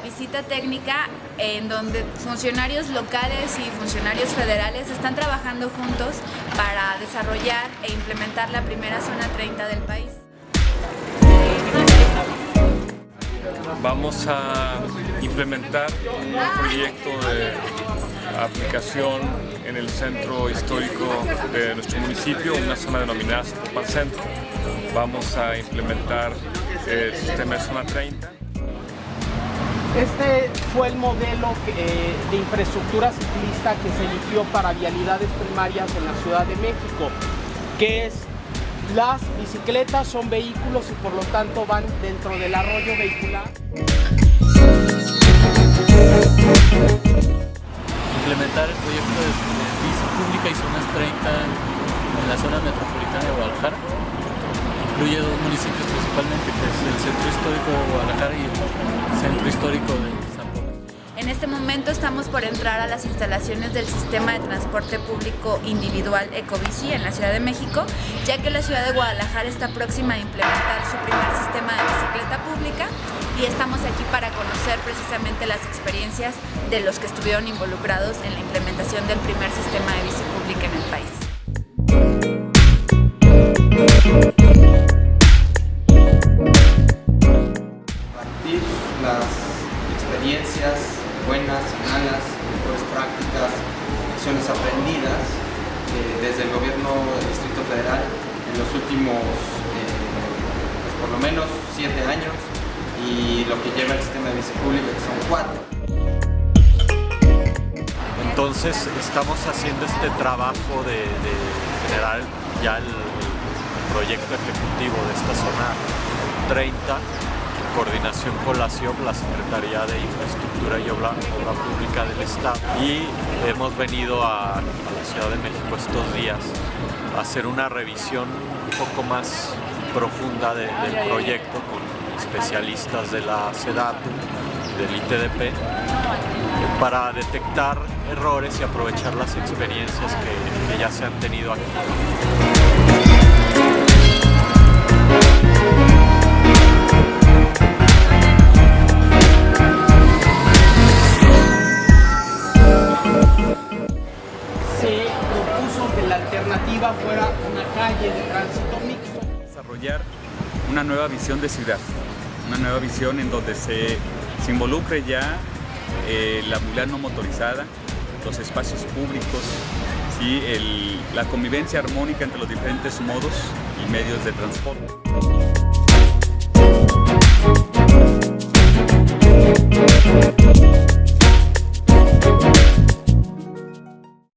visita técnica en donde funcionarios locales y funcionarios federales están trabajando juntos para desarrollar e implementar la primera zona 30 del país. Vamos a implementar un proyecto de aplicación en el centro histórico de nuestro municipio, una zona denominada Zapopan Centro. Vamos a implementar el sistema de zona 30. Este fue el modelo eh, de infraestructura ciclista que se eligió para vialidades primarias en la Ciudad de México, que es las bicicletas son vehículos y por lo tanto van dentro del arroyo vehicular. Implementar el proyecto de, bici pública y zonas 30 en la zona metropolitana de Guadalajara. Incluye dos municipios principalmente, que es el centro histórico de Guadalajara y el centro histórico de en este momento estamos por entrar a las instalaciones del sistema de transporte público individual Ecobici en la Ciudad de México, ya que la ciudad de Guadalajara está próxima a implementar su primer sistema de bicicleta pública y estamos aquí para conocer precisamente las experiencias de los que estuvieron involucrados en la implementación del primer sistema de bici pública en el país. Las experiencias buenas y malas, mejores prácticas, lecciones aprendidas eh, desde el gobierno del Distrito Federal en los últimos, eh, pues por lo menos siete años y lo que lleva el sistema de bici pública que son cuatro. Entonces estamos haciendo este trabajo de, de generar ya el proyecto ejecutivo de esta zona 30 coordinación con la CIOP, la Secretaría de Infraestructura y Obra, Pública del Estado. Y hemos venido a, la Ciudad de México estos días a hacer una revisión un poco más profunda del proyecto con especialistas de la SEDATU, del ITDP, para detectar errores y aprovechar las experiencias que ya se han tenido aquí. Fuera una calle de tránsito mixto. Desarrollar una nueva visión de ciudad, una nueva visión en donde se, se involucre ya eh, la movilidad no motorizada, los espacios públicos, ¿sí? El, la convivencia armónica entre los diferentes modos y medios de transporte.